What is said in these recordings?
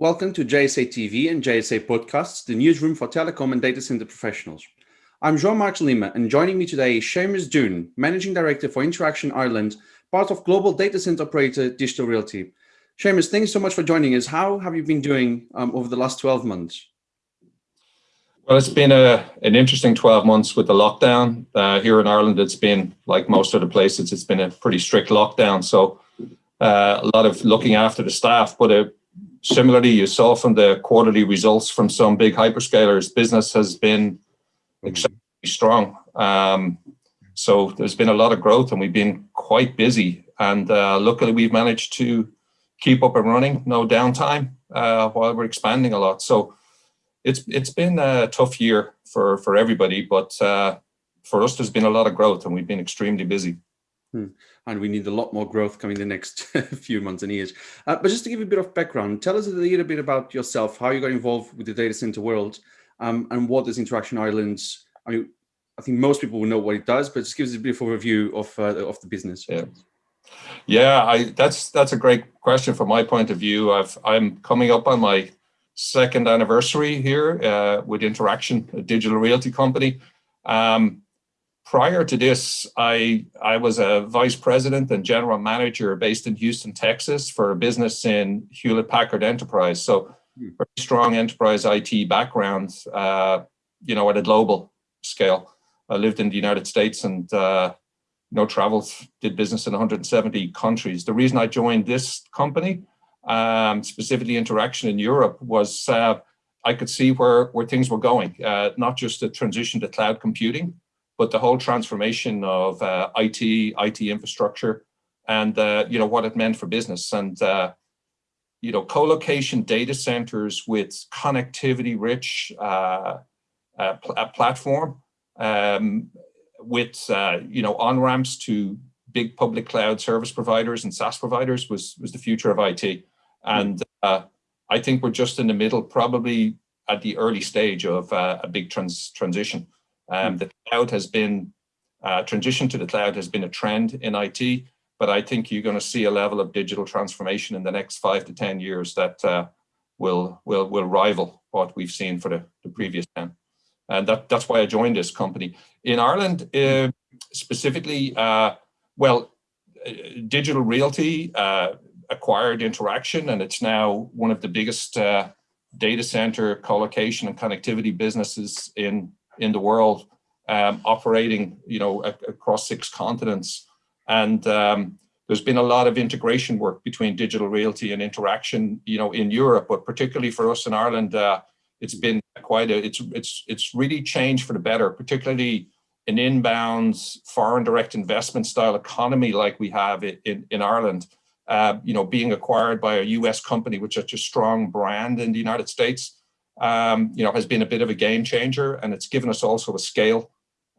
Welcome to JSA TV and JSA Podcasts, the newsroom for telecom and data center professionals. I'm João Marques Lima, and joining me today is Seamus Dunne, Managing Director for Interxion Ireland, part of global data center operator Digital Realty. Seamus, thanks so much for joining us. How have you been doing um, over the last 12 months? Well, it's been a, an interesting 12 months with the lockdown. Uh, here in Ireland, it's been, like most other places, it's been a pretty strict lockdown. So uh, a lot of looking after the staff, but uh, similarly, you saw from the quarterly results from some big hyperscalers, business has been extremely strong. Um, so there's been a lot of growth and we've been quite busy. And uh, luckily, we've managed to keep up and running, no downtime, uh, while we're expanding a lot. So it's it's been a tough year for, for everybody, but uh, for us, there's been a lot of growth and we've been extremely busy. Hmm. And we need a lot more growth coming the next few months and years. Uh, but just to give you a bit of background, tell us a little bit about yourself, how you got involved with the data center world, um, and what does Interxion Ireland, I mean, I think most people will know what it does, but just give us a bit of a review of, uh, of the business. Yeah. Yeah, I, that's that's a great question from my point of view. I've, I'm coming up on my second anniversary here uh, with Interxion, a digital realty company. Um, prior to this, I, I was a vice president and general manager based in Houston, Texas for a business in Hewlett Packard Enterprise. So hmm. very strong enterprise IT background, uh, you know, at a global scale. I lived in the United States and, uh, you know, traveled, did business in 170 countries. The reason I joined this company, um, specifically Interxion in Europe, was uh, I could see where, where things were going, uh, not just the transition to cloud computing, but the whole transformation of uh, IT, IT infrastructure, and uh, you know what it meant for business, and uh, you know co-location data centers with connectivity-rich uh, uh, pl platform, um, with uh, you know on ramps to big public cloud service providers and SaaS providers was was the future of IT, and I think we're just in the middle, probably at the early stage of a big trans transition. Um, the cloud has been, uh, transition to the cloud has been a trend in IT, but I think you're going to see a level of digital transformation in the next five to 10 years that uh, will, will, will rival what we've seen for the, the previous 10. And that, that's why I joined this company. In Ireland, uh, specifically, uh, well, uh, Digital Realty uh, acquired Interxion, and it's now one of the biggest data center co-location and connectivity businesses in in the world um, operating, you know, across six continents. And um, there's been a lot of integration work between digital realty and Interxion, you know, in Europe, but particularly for us in Ireland, uh, it's been quite a, it's, it's, it's really changed for the better, particularly an inbound foreign direct investment style economy like we have in, in Ireland. Uh, you know, being acquired by a US company with such a strong brand in the United States, um, you know, has been a bit of a game changer and it's given us also a scale,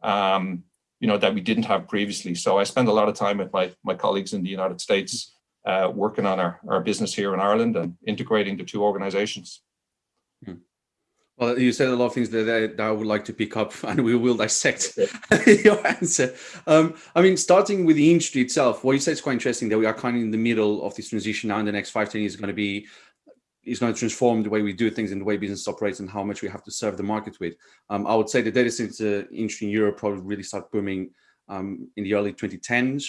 um, you know, that we didn't have previously. So I spend a lot of time with my, my colleagues in the United States uh, working on our, our business here in Ireland and integrating the two organizations. Hmm. Well, you said a lot of things that, that I would like to pick up and we will dissect your answer. Um, I mean, starting with the industry itself, what you said is quite interesting that we are kind of in the middle of this transition now in the next five, 10 years is going to be is going to transform the way we do things and the way business operates and how much we have to serve the market with. Um, I would say the data center industry in Europe probably really started booming um, in the early 2010s.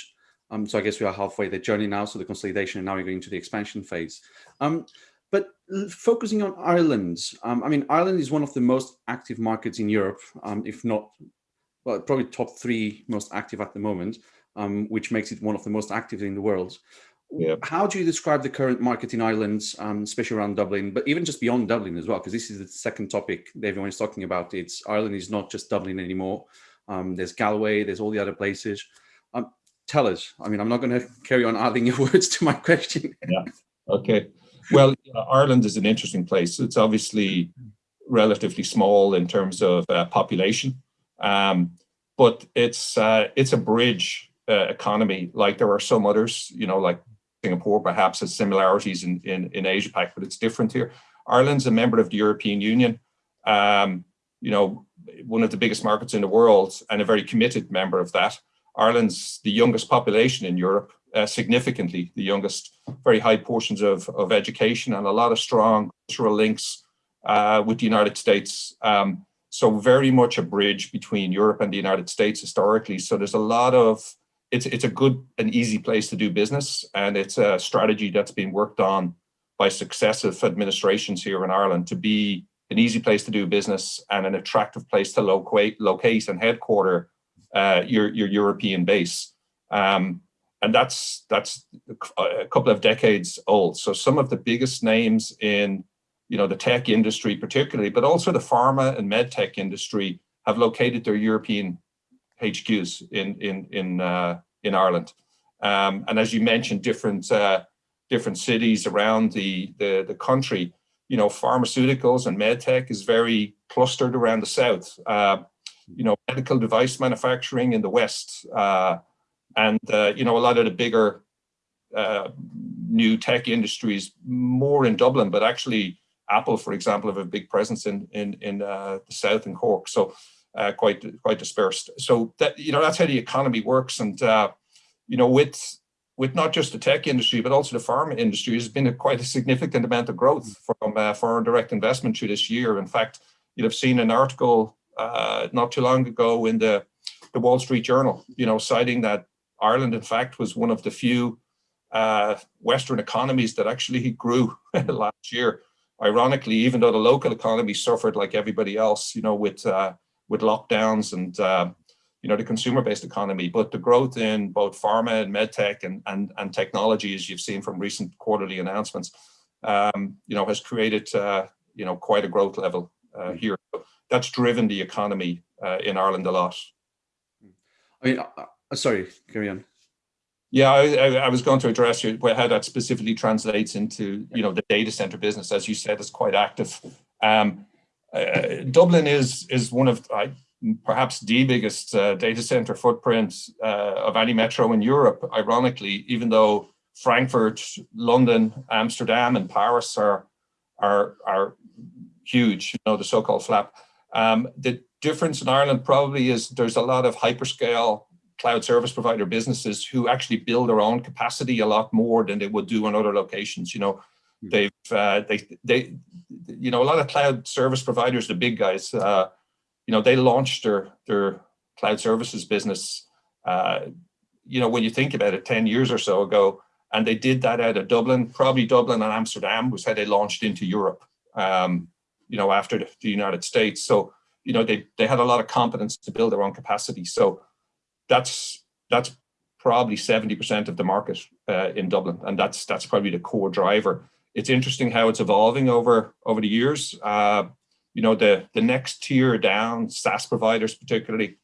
Um, so I guess we are halfway the journey now, so the consolidation and now we're going to the expansion phase. Um, but focusing on Ireland, um, I mean, Ireland is one of the most active markets in Europe, um, if not, well, probably top three most active at the moment, which makes it one of the most active in the world. Yeah. How do you describe the current market in Ireland, um, especially around Dublin, but even just beyond Dublin as well? Because this is the second topic that everyone is talking about. It's Ireland is not just Dublin anymore. Um, there's Galway, there's all the other places. Um, tell us. I mean, I'm not going to carry on adding your words to my question. yeah. Okay. Well, Ireland is an interesting place. It's obviously relatively small in terms of uh, population, um, but it's uh, it's a bridge uh, economy. Like there are some others, you know, like Singapore perhaps has similarities in, in, in Asia Pac, but it's different here. Ireland's a member of the European Union, um, you know, one of the biggest markets in the world and a very committed member of that. Ireland's the youngest population in Europe, uh, significantly, the youngest, very high portions of, of education and a lot of strong cultural links uh, with the United States. Um, so very much a bridge between Europe and the United States historically. So there's a lot of, it's, it's a good and easy place to do business. And it's a strategy that's been worked on by successive administrations here in Ireland to be an easy place to do business and an attractive place to locate, locate and headquarter uh, your, your European base. Um, and that's that's a couple of decades old. So some of the biggest names in you know the tech industry particularly, but also the pharma and med tech industry have located their European HQs in in in uh, in Ireland. Um, and as you mentioned, different uh, different cities around the, the the country. You know, pharmaceuticals and medtech is very clustered around the south. Uh, you know, medical device manufacturing in the west uh, and, uh, you know, a lot of the bigger uh, new tech industries more in Dublin, but actually Apple, for example, have a big presence in in, in the south in Cork. So uh, quite quite dispersed. So that you know that's how the economy works, and uh, you know with with not just the tech industry but also the pharma industry, has been a, quite a significant amount of growth from uh, foreign direct investment through this year. In fact, you'd have seen an article uh, not too long ago in the the Wall Street Journal, you know, citing that Ireland, in fact, was one of the few uh, Western economies that actually grew last year. Ironically, even though the local economy suffered like everybody else, you know, with uh, with lockdowns and uh, you know the consumer-based economy, but the growth in both pharma and medtech and and and technology, as you've seen from recent quarterly announcements, um, you know, has created uh, you know quite a growth level uh, here. That's driven the economy uh, in Ireland a lot. I mean, uh, sorry, carry on. Yeah, I, I, was going to address you how that specifically translates into you know the data center business, as you said, is quite active. Um, uh, Dublin is is one of perhaps the biggest uh, data center footprint uh, of any metro in Europe. Ironically, even though Frankfurt, London, Amsterdam, and Paris are are are huge, you know, the so-called flap. Um, the difference in Ireland probably is there's a lot of hyperscale cloud service provider businesses who actually build their own capacity a lot more than they would do in other locations. You know. They've uh, they they you know a lot of cloud service providers, the big guys, uh, you know, they launched their their cloud services business. Uh, you know, when you think about it, ten years or so ago, and they did that out of Dublin, probably Dublin and Amsterdam was how they launched into Europe. Um, you know, after the, the United States, so you know they they had a lot of competence to build their own capacity. So that's that's probably 70% of the market uh, in Dublin. And that's that's probably the core driver. It's interesting how it's evolving over, over the years. Uh, you know, the, the next tier down, SaaS providers particularly,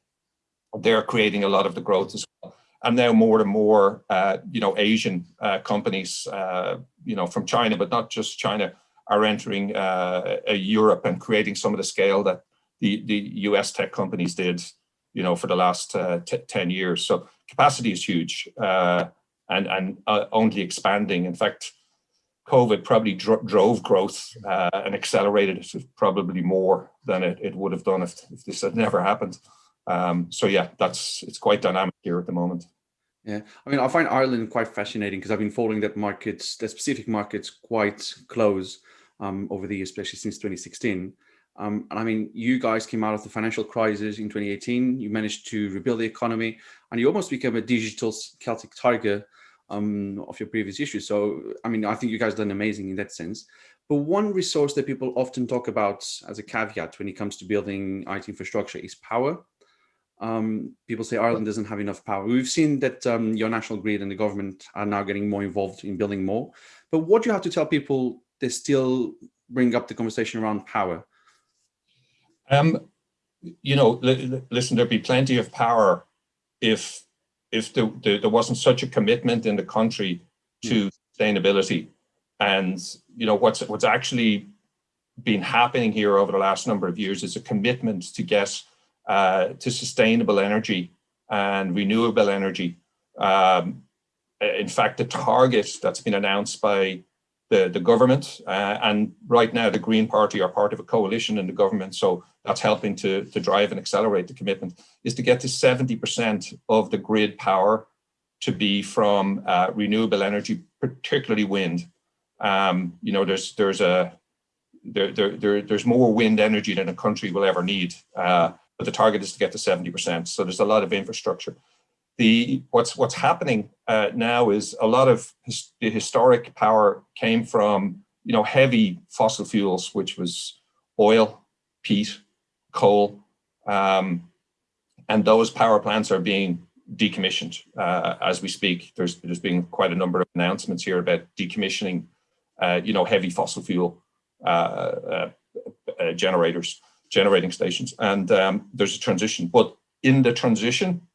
they're creating a lot of the growth as well. And now more and more, uh, you know, Asian uh, companies, uh, you know, from China, but not just China, are entering uh, Europe and creating some of the scale that the, the US tech companies did you know, for the last uh, 10 years. So capacity is huge and, and only expanding. In fact, COVID probably dro drove growth uh, and accelerated it probably more than it, it would have done if, if this had never happened. Um, so yeah, that's it's quite dynamic here at the moment. Yeah, I mean, I find Ireland quite fascinating because I've been following that markets, the specific markets quite close um, over the years, especially since 2016. Um, and I mean, you guys came out of the financial crisis in 2018. You managed to rebuild the economy, and you almost became a digital Celtic tiger um, of your previous issues. So, I mean, I think you guys done amazing in that sense. But one resource that people often talk about as a caveat when it comes to building IT infrastructure is power. Um, people say Ireland doesn't have enough power. We've seen that um, your national grid and the government are now getting more involved in building more. But what do you have to tell people that still bring up the conversation around power? Um, you know, listen, there'd be plenty of power if if the, the, there wasn't such a commitment in the country to mm. sustainability. And you know what's what's actually been happening here over the last number of years is a commitment to get uh, to sustainable energy and renewable energy. Um, in fact, the target that's been announced by the, the government uh, and right now the Green Party are part of a coalition in the government. So that's helping to, to drive and accelerate the commitment is to get to 70% of the grid power to be from uh, renewable energy, particularly wind. Um, you know, there's there's a there, there, there, there's more wind energy than a country will ever need, uh, but the target is to get to 70%. So there's a lot of infrastructure. The what's what's happening uh, now is a lot of his, the historic power came from you know heavy fossil fuels, which was oil, peat, coal, um, and those power plants are being decommissioned uh, as we speak. There's there's been quite a number of announcements here about decommissioning, uh, you know, heavy fossil fuel uh, uh, uh, generators, generating stations, and um, there's a transition. But in the transition,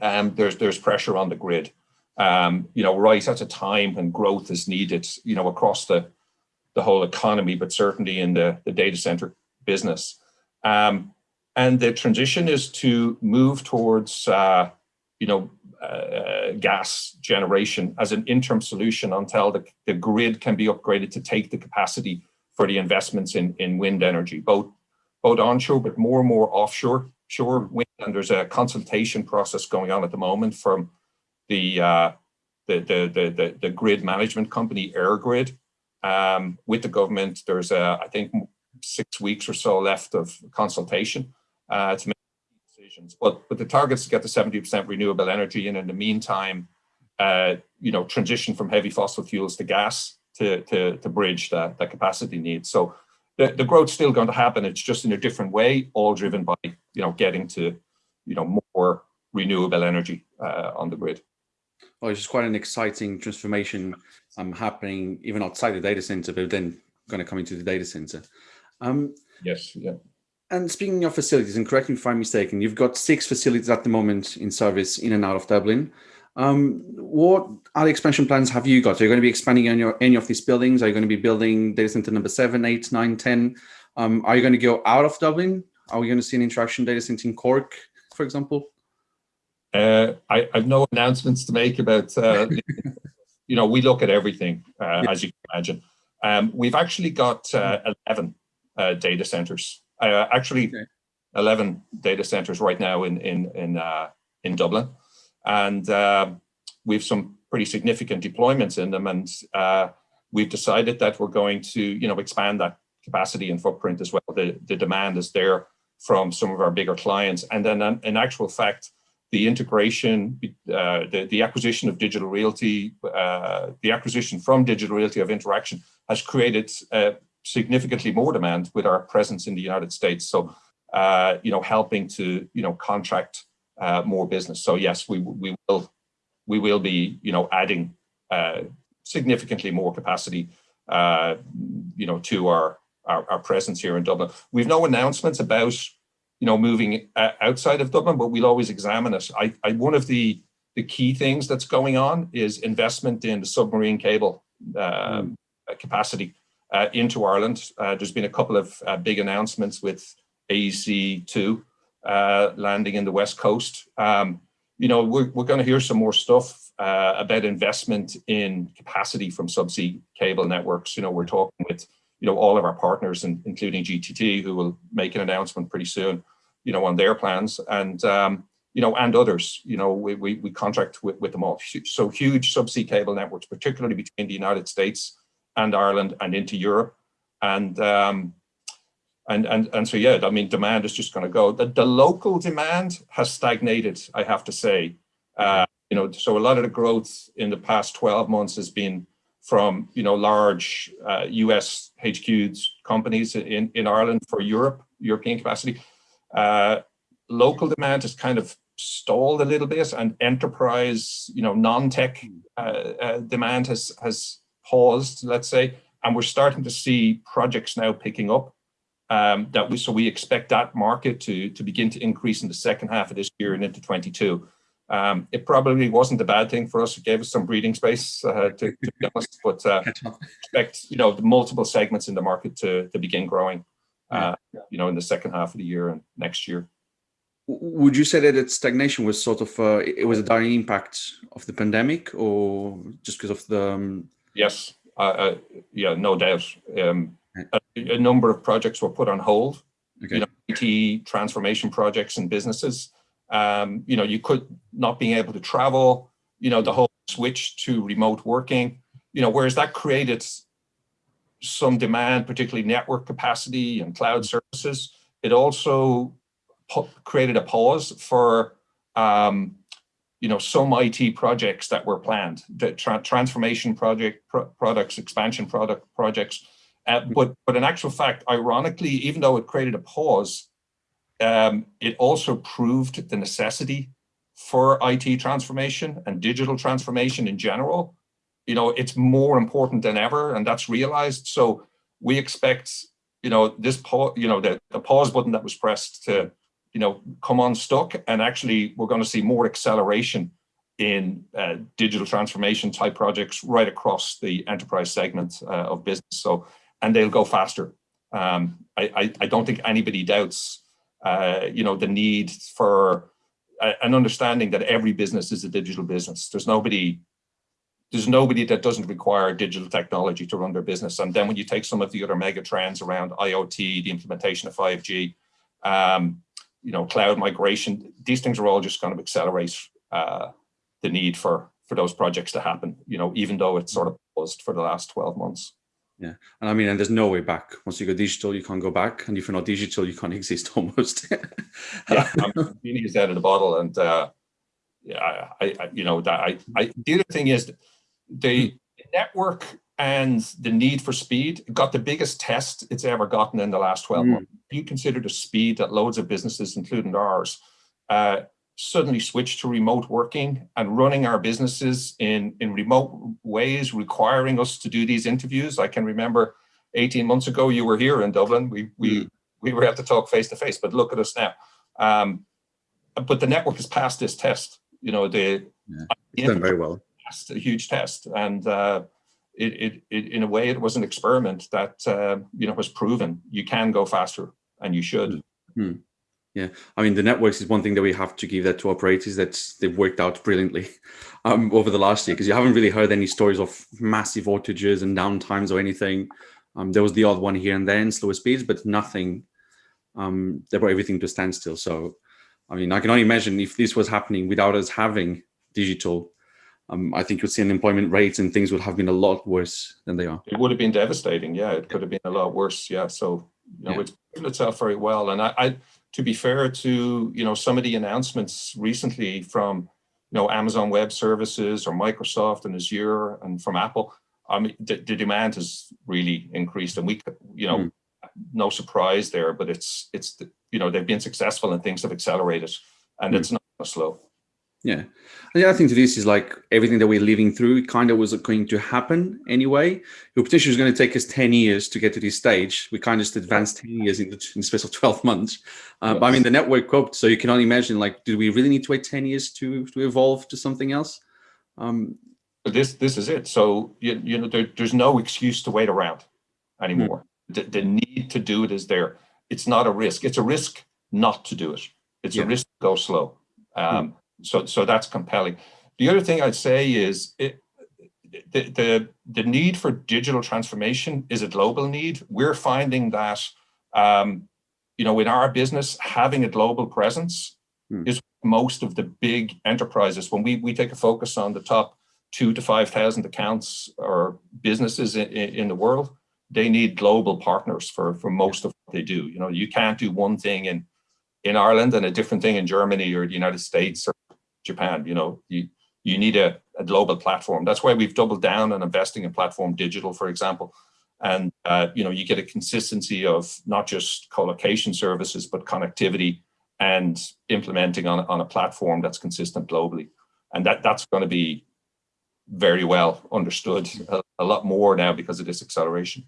um, there's there's pressure on the grid. Um, you know, right at a time when growth is needed, you know, across the the whole economy, but certainly in the, the data center business. Um, and the transition is to move towards, uh, you know, uh, gas generation as an interim solution until the, the grid can be upgraded to take the capacity for the investments in, in wind energy, both, both onshore, but more and more offshore wind. And there's a consultation process going on at the moment from the, uh, the, the, the, the, the grid management company, EirGrid, um, with the government. There's, a, I think, six weeks or so left of consultation uh, to make decisions. But, but the target is to get to 70% renewable energy. And in the meantime, uh, you know, transition from heavy fossil fuels to gas to, to, to bridge that, that capacity needs. So the, the growth's still going to happen. It's just in a different way, all driven by, you know, getting to, you know, more renewable energy uh, on the grid. Well, it's just quite an exciting transformation um, happening even outside the data center, but then going to come into the data center. Um, yes, yeah. And speaking of facilities, and correct me if I'm mistaken, you've got six facilities at the moment in service in and out of Dublin. Um, what other expansion plans have you got? Are you going to be expanding on your any of these buildings? Are you going to be building data center number seven, eight, nine, ten? Um, are you going to go out of Dublin? Are we going to see an Interxion data center in Cork, for example? Uh, I, have no announcements to make about, uh, you know, we look at everything, uh, as you can imagine. Um, we've actually got uh, 11 uh, data centers, uh, actually okay. 11 data centers right now in, in, in, in Dublin. And we've some pretty significant deployments in them. And we've decided that we're going to, you know, expand that capacity and footprint as well. The, the demand is there from some of our bigger clients. And then in actual fact, the integration, uh, the, the acquisition of digital realty, uh, the acquisition from digital realty of Interxion has created uh, significantly more demand with our presence in the United States. So, uh, you know, helping to, you know, contract uh, more business. So yes, we, we will, we will be, you know, adding uh, significantly more capacity, you know, to our, our, our presence here in Dublin. We've no announcements about you know, moving uh, outside of Dublin, but we'll always examine it. I, I, one of the, the key things that's going on is investment in the submarine cable um, mm. capacity uh, into Ireland. Uh, there's been a couple of uh, big announcements with AEC2 uh, landing in the West Coast. Um, you know, we're, we're going to hear some more stuff uh, about investment in capacity from subsea cable networks. You know, we're talking with, you know, all of our partners, and including GTT, who will make an announcement pretty soon you know, on their plans and, um, you know, and others, you know, we, we, we contract with, with them all. So huge subsea cable networks, particularly between the United States and Ireland and into Europe. And, um, and, and, and so, yeah, I mean, demand is just going to go. The, the local demand has stagnated, I have to say. Uh, you know, so a lot of the growth in the past 12 months has been from, you know, large uh, US HQs companies in, in Ireland for Europe, European capacity. Uh, local demand has kind of stalled a little bit and enterprise, you know, non-tech uh, uh, demand has, has paused, let's say, and we're starting to see projects now picking up. Um, that we so we expect that market to to begin to increase in the second half of this year and into 22. Um, it probably wasn't a bad thing for us. It gave us some breathing space, uh, to, to, be honest. But uh, expect you know the multiple segments in the market to to begin growing uh, you know, in the second half of the year and next year. Would you say that its stagnation was sort of, uh, it was a direct impact of the pandemic or just because of the... Um... Yes, uh, uh, yeah, no doubt. Um, a, a, number of projects were put on hold, okay. you know, IT transformation projects and businesses. Um, you know, you could not being able to travel, you know, the whole switch to remote working, you know, whereas that created some demand, particularly network capacity and cloud services, it also created a pause for, um, you know, some IT projects that were planned, the tra transformation project pro products, expansion product projects. Uh, but, but in actual fact, ironically, even though it created a pause, um, it also proved the necessity for IT transformation and digital transformation in general. You know, it's more important than ever, and that's realized. So we expect, you know, this pause, you know, the, the pause button that was pressed to, you know, come on unstuck, and actually we're going to see more acceleration in uh, digital transformation type projects right across the enterprise segment uh, of business. So, and they'll go faster. Um, I, I, I don't think anybody doubts uh, you know, the need for a, an understanding that every business is a digital business. There's nobody, there's nobody that doesn't require digital technology to run their business. And then when you take some of the other mega trends around IoT, the implementation of 5G, um, you know, cloud migration, these things are all just going to accelerate uh, the need for for those projects to happen, you know, even though it's sort of paused for the last 12 months. Yeah, and I mean, and there's no way back. Once you go digital, you can't go back, and if you're not digital, you can't exist almost. yeah, I'm out of the bottle, and uh, yeah, I, I, you know, that I, I, the other thing is the hmm. network and the need for speed got the biggest test it's ever gotten in the last 12 mm. months. You consider the speed that loads of businesses, including ours, uh, suddenly switched to remote working and running our businesses in, in remote ways, requiring us to do these interviews. I can remember 18 months ago, you were here in Dublin. We, we, mm. we were able to talk face to face, but look at us now. Um, but the network has passed this test. You know, the, yeah, it's done very well. Passed a huge test. And uh, it, it, it, in a way, it was an experiment that, uh, you know, was proven you can go faster and you should. Mm. Yeah, I mean, the networks is one thing that we have to give that to operators that they've worked out brilliantly um, over the last year because you haven't really heard any stories of massive outages and downtimes or anything. Um, there was the odd one here and then, slower speeds, but nothing. Um, they brought everything to standstill. So, I mean, I can only imagine if this was happening without us having digital, um, I think you'd see unemployment rates and things would have been a lot worse than they are. It would have been devastating. Yeah, it could have been a lot worse. Yeah. So, you know, yeah. it's proven itself very well. And I, I to be fair to you know some of the announcements recently from you know Amazon Web Services or Microsoft and Azure and from Apple, I mean the, the demand has really increased, and we you know mm. no surprise there, but it's it's you know they've been successful and things have accelerated, and mm. it's not slow. Yeah. And The other thing to this is like everything that we're living through kind of was going to happen anyway. Your potential is going to take us 10 years to get to this stage. We kind of just advanced 10 years in the, in the space of 12 months. Uh, yes. But I mean, the network coped. So you can only imagine like, do we really need to wait 10 years to, to evolve to something else? Um, this, this is it. So, you, you know, there, there's no excuse to wait around anymore. Mm. The, the need to do it is there. It's not a risk. It's a risk not to do it. It's yeah. a risk to go slow. Um, mm so, so that's compelling. The other thing I'd say is it, the, the, the need for digital transformation is a global need. We're finding that, um, you know, in our business, having a global presence hmm. is most of the big enterprises. When we, we take a focus on the top two to 5,000 accounts or businesses in, in the world, they need global partners for, for most of what they do. You know, you can't do one thing in, in Ireland and a different thing in Germany or the United States or Japan. You know, you you need a, a global platform. That's why we've doubled down on investing in platform digital, for example. And uh, you know, you get a consistency of not just co-location services, but connectivity and implementing on, on a platform that's consistent globally. And that that's going to be very well understood a, a lot more now because of this acceleration.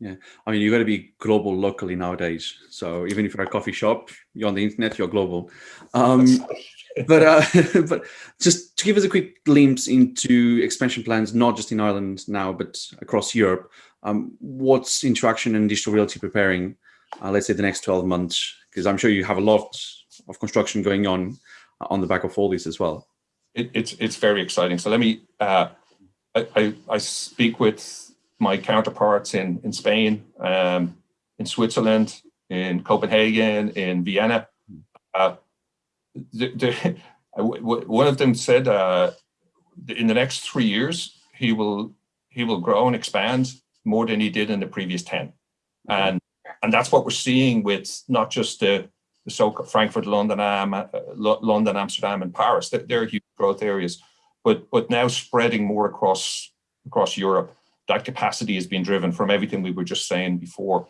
Yeah, I mean, you've got to be global locally nowadays. So even if you're a coffee shop, you're on the internet, you're global. Um, but uh, but just to give us a quick glimpse into expansion plans, not just in Ireland now, but across Europe. Um, what's Interxion and Digital Realty preparing, uh, let's say the next 12 months? Because I'm sure you have a lot of construction going on uh, on the back of all this as well. It, it's it's very exciting. So let me, uh, I, I, I, speak with my counterparts in, in Spain, um, in Switzerland, in Copenhagen, in Vienna. Uh, the, the, one of them said, uh, in the next three years, he will he will grow and expand more than he did in the previous 10. And and that's what we're seeing with not just the, the so Frankfurt, London, um, uh, London, Amsterdam, and Paris. They're, they're huge growth areas, but but now spreading more across across Europe. That capacity has been driven from everything we were just saying before.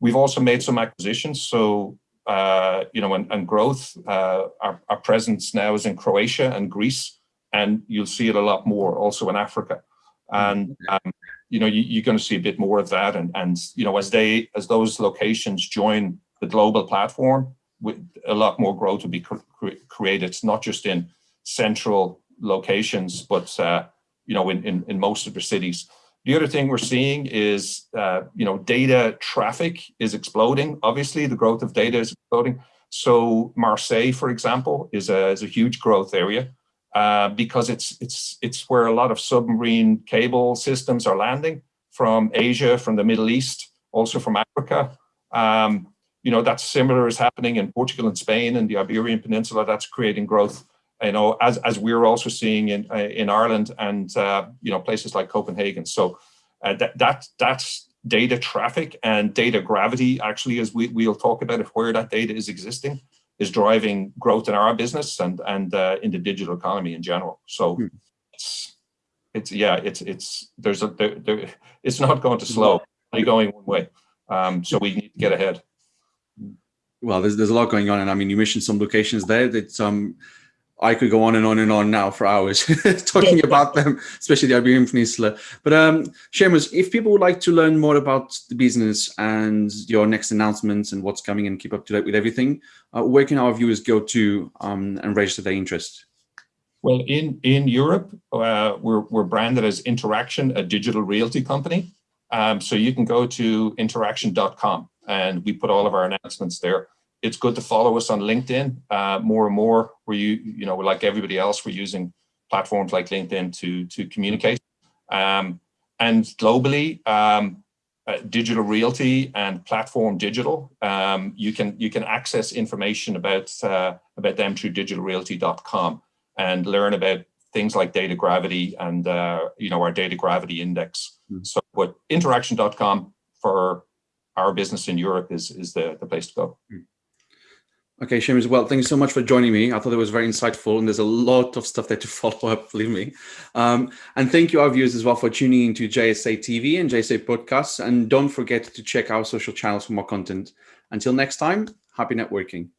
We've also made some acquisitions. So uh, you know, and, and growth. Uh, our, our presence now is in Croatia and Greece, and you'll see it a lot more also in Africa. And um, you know, you, are going to see a bit more of that. And and you know, as they as those locations join the global platform, with a lot more growth will be cr created, not just in central locations, but uh, you know, in, in in most of the cities. The other thing we're seeing is, uh, you know, data traffic is exploding. Obviously, the growth of data is exploding. So Marseille, for example, is a, is a huge growth area uh, because it's, it's, it's where a lot of submarine cable systems are landing from Asia, from the Middle East, also from Africa. Um, you know, that's similar is happening in Portugal and Spain and the Iberian Peninsula. That's creating growth you know, as, as we're also seeing in, uh, in Ireland and, uh, you know, places like Copenhagen. So uh, that, that, that's data traffic and data gravity, actually, as we, we'll talk about it, where that data is existing, is driving growth in our business and, and uh, in the digital economy in general. So hmm. it's, it's, yeah, it's, it's, there's a, there, there, it's not going to slow, only going one way. Um, so we need to get ahead. Well, there's, there's a lot going on. And I mean, you mentioned some locations there that, um, I could go on and on and on now for hours talking about them, especially the Iberian Peninsula. But um, Seamus, if people would like to learn more about the business and your next announcements and what's coming and keep up to date with everything, uh, where can our viewers go to um, and register their interest? Well, in, in Europe, uh, we're, we're branded as Interxion, a digital realty company. Um, so you can go to interxion.com and we put all of our announcements there it's good to follow us on LinkedIn uh, more and more. Where you, you know, like everybody else, we're using platforms like LinkedIn to to communicate. Um, and globally, um, uh, digital realty and platform digital, um, you can you can access information about uh, about them through digitalrealty.com and learn about things like data gravity and uh, you know our data gravity index. Mm -hmm. So, but interxion.com for our business in Europe is is the the place to go. Mm -hmm. Okay, Seamus, well, thank you so much for joining me. I thought it was very insightful and there's a lot of stuff there to follow up, believe me. Um, and thank you our viewers as well for tuning into JSA TV and JSA podcasts. And don't forget to check our social channels for more content. Until next time, happy networking.